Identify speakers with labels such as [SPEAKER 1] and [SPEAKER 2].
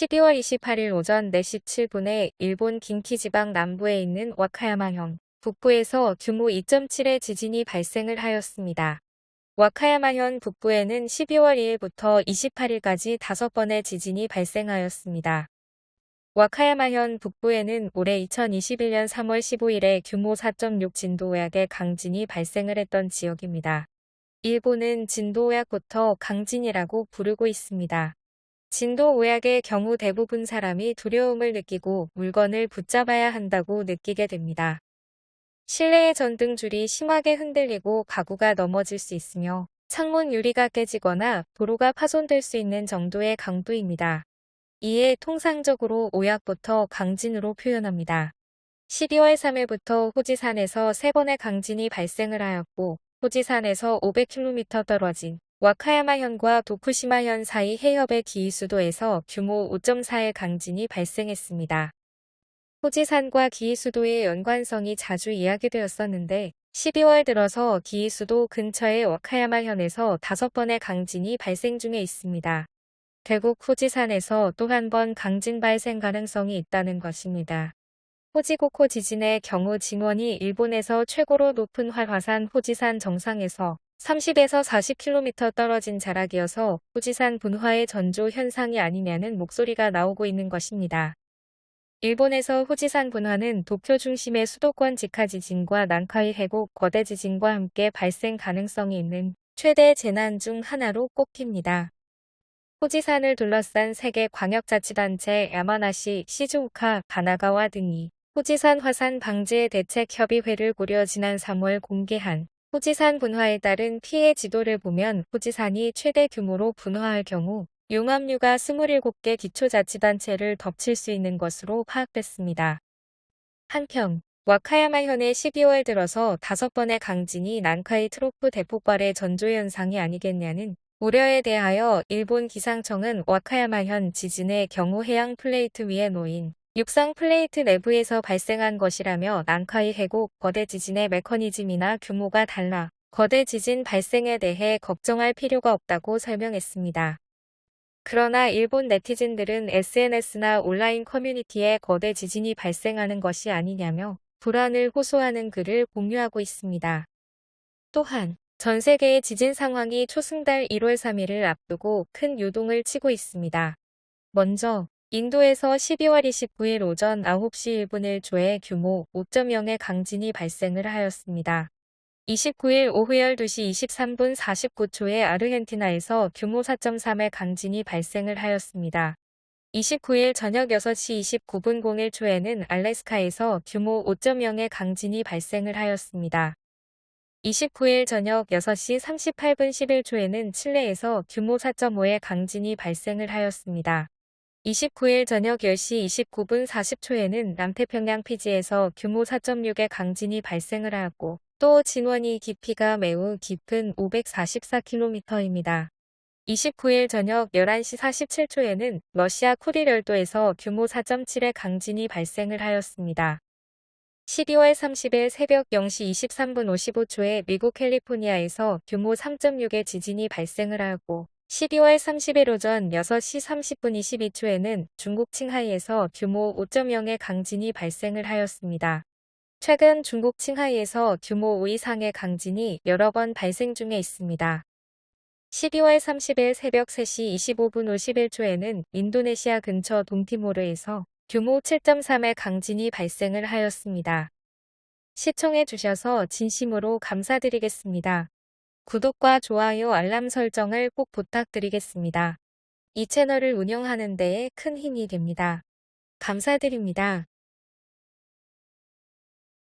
[SPEAKER 1] 12월 28일 오전 4시 7분에 일본 긴키지방 남부에 있는 와카야마현 북부에서 규모 2.7의 지진이 발생을 하였습니다. 와카야마현 북부에는 12월 2일부터 28일까지 5번의 지진이 발생하였습니다. 와카야마현 북부에는 올해 2021년 3월 15일에 규모 4.6 진도약의 강진이 발생을 했던 지역입니다. 일본은 진도약부터 강진이라고 부르고 있습니다. 진도 오약의 경우 대부분 사람이 두려움을 느끼고 물건을 붙잡아야 한다고 느끼게 됩니다. 실내의 전등줄이 심하게 흔들리고 가구가 넘어질 수 있으며 창문 유리가 깨지거나 도로가 파손될 수 있는 정도의 강도입니다. 이에 통상적으로 오약부터 강진으로 표현합니다. 12월 3일부터 호지산에서 3번의 강진이 발생을 하였고 호지산에서 500km 떨어진 와카야마현과 도쿠시마현 사이 해협의 기이수도에서 규모 5.4의 강진이 발생했습니다. 호지산과 기이수도의 연관성이 자주 이야기되었었는데 12월 들어서 기이수도 근처의 와카야마현에서 5번의 강진이 발생 중에 있습니다. 결국 호지산에서 또 한 번 강진 발생 가능성이 있다는 것입니다. 호지고코 지진의 경우 진원이 일본에서 최고로 높은 활화산 호지산 정상에서 30에서 40km 떨어진 자락이어서 후지산 분화의 전조 현상이 아니냐는 목소리가 나오고 있는 것입니다. 일본에서 후지산 분화는 도쿄 중심의 수도권 직하 지진과 난카이 해곡 거대 지진과 함께 발생 가능성이 있는 최대 재난 중 하나로 꼽힙니다. 후지산을 둘러싼 세계 광역자치단체 야마나시, 시즈오카, 가나가와 등이 후지산 화산 방지의 대책협의회를 꾸려 지난 3월 공개한 후지산 분화에 따른 피해 지도를 보면 후지산이 최대 규모로 분화할 경우 용암류가 27개 기초자치단체를 덮칠 수 있는 것으로 파악됐습니다. 한편 와카야마현의 12월 들어서 5번의 강진이 난카이 트로프 대폭발의 전조현상이 아니겠냐는 우려에 대하여 일본 기상청은 와카야마현 지진의 경우 해양 플레이트 위에 놓인 육상 플레이트 내부에서 발생한 것이라며 난카이 해곡 거대 지진의 메커니즘이나 규모가 달라 거대 지진 발생에 대해 걱정할 필요가 없다고 설명했습니다. 그러나 일본 네티즌들은 SNS나 온라인 커뮤니티에 거대 지진이 발생하는 것이 아니냐며 불안을 호소하는 글을 공유하고 있습니다. 또한 전 세계의 지진 상황이 초승달 1월 3일을 앞두고 큰 요동을 치고 있습니다. 먼저 인도에서 12월 29일 오전 9시 1분 1초의 규모 5.0의 강진이 발생을 하였습니다. 29일 오후 12시 23분 49초에 아르헨티나에서 규모 4.3의 강진이 발생을 하였습니다. 29일 저녁 6시 29분 01초에는 알래스카에서 규모 5.0의 강진이 발생을 하였습니다. 29일 저녁 6시 38분 11초에는 칠레에서 규모 4.5의 강진이 발생을 하였습니다. 29일 저녁 10시 29분 40초에는 남태평양 피지에서 규모 4.6의 강진이 발생을 하였고 또 진원이 깊이가 매우 깊은 544km입니다. 29일 저녁 11시 47초에는 러시아 쿠릴열도에서 규모 4.7의 강진이 발생을 하였습니다. 12월 30일 새벽 0시 23분 55초에 미국 캘리포니아에서 규모 3.6의 지진이 발생을 하였고 12월 30일 오전 6시 30분 22초에는 중국 칭하이에서 규모 5.0의 강진이 발생을 하였습니다. 최근 중국 칭하이에서 규모 5 이상의 강진이 여러 번 발생 중에 있습니다. 12월 30일 새벽 3시 25분 51초에는 인도네시아 근처 동티모르에서 규모 7.3의 강진이 발생을 하였습니다. 시청해 주셔서 진심으로 감사드리겠습니다. 구독과 좋아요 알람 설정을 꼭 부탁드리겠습니다. 이 채널을 운영하는 데에 큰 힘이 됩니다. 감사드립니다.